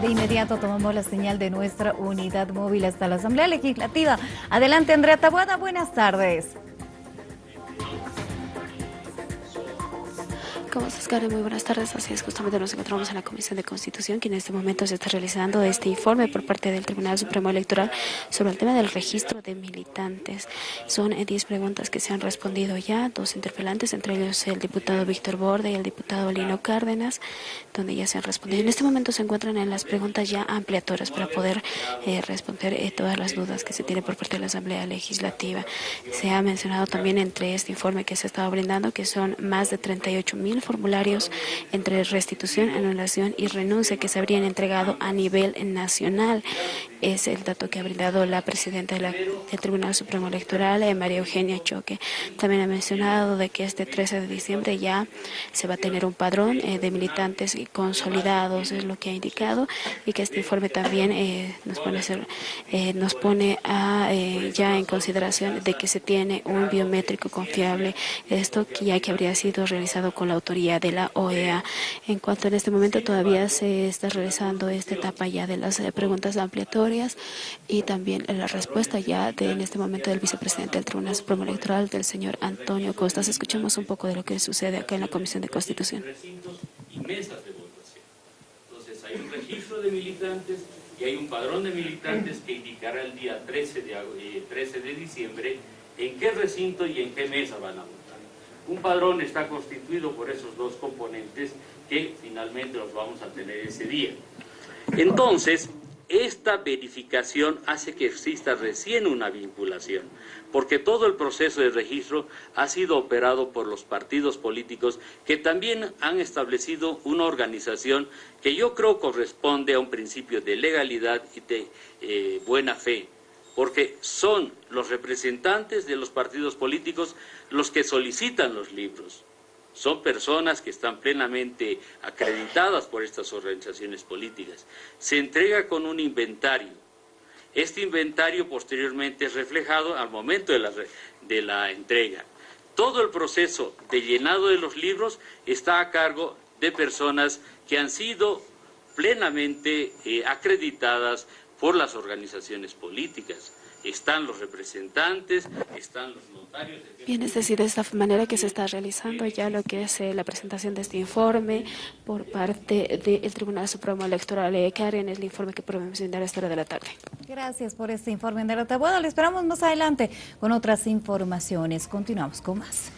De inmediato tomamos la señal de nuestra unidad móvil hasta la Asamblea Legislativa. Adelante, Andrea Tabuada, buenas tardes. ¿Cómo estás, Karen? Muy buenas tardes. Así es, justamente nos encontramos en la Comisión de Constitución, que en este momento se está realizando este informe por parte del Tribunal Supremo Electoral sobre el tema del registro de militantes. Son 10 eh, preguntas que se han respondido ya, dos interpelantes, entre ellos el diputado Víctor Borde y el diputado Lino Cárdenas, donde ya se han respondido. En este momento se encuentran en las preguntas ya ampliatorias para poder eh, responder eh, todas las dudas que se tienen por parte de la Asamblea Legislativa. Se ha mencionado también entre este informe que se ha estado brindando que son más de 38 mil formularios entre restitución, anulación y renuncia que se habrían entregado a nivel nacional. Es el dato que ha brindado la presidenta del Tribunal Supremo Electoral, eh, María Eugenia Choque. También ha mencionado de que este 13 de diciembre ya se va a tener un padrón eh, de militantes consolidados, es lo que ha indicado, y que este informe también eh, nos pone, nos pone a, ya en consideración de que se tiene un biométrico confiable. Esto ya que habría sido realizado con la autoridad de la OEA. En cuanto en este momento todavía se está realizando esta etapa ya de las eh, preguntas ampliatorias y también la respuesta ya de en este momento del vicepresidente del Tribunal Supremo Electoral, del señor Antonio Costas. Escuchemos un poco de lo que sucede acá en la Comisión de Constitución. Entonces hay un registro de militantes y hay un padrón de militantes que indicará el día 13 de, 13 eh, de diciembre en qué recinto y en qué mesa van a votar. Un padrón está constituido por esos dos componentes que finalmente los vamos a tener ese día. Entonces, esta verificación hace que exista recién una vinculación, porque todo el proceso de registro ha sido operado por los partidos políticos que también han establecido una organización que yo creo corresponde a un principio de legalidad y de eh, buena fe, porque son los representantes de los partidos políticos los que solicitan los libros. Son personas que están plenamente acreditadas por estas organizaciones políticas. Se entrega con un inventario. Este inventario posteriormente es reflejado al momento de la, de la entrega. Todo el proceso de llenado de los libros está a cargo de personas que han sido plenamente eh, acreditadas por las organizaciones políticas. Están los representantes, están los notarios. Bien, es decir, de esta manera que se está realizando ya lo que es eh, la presentación de este informe por parte del Tribunal Supremo Electoral. Eh, Karen, es el informe que podemos brindar a esta hora de la tarde. Gracias por este informe, de Bueno, le esperamos más adelante con otras informaciones. Continuamos con más.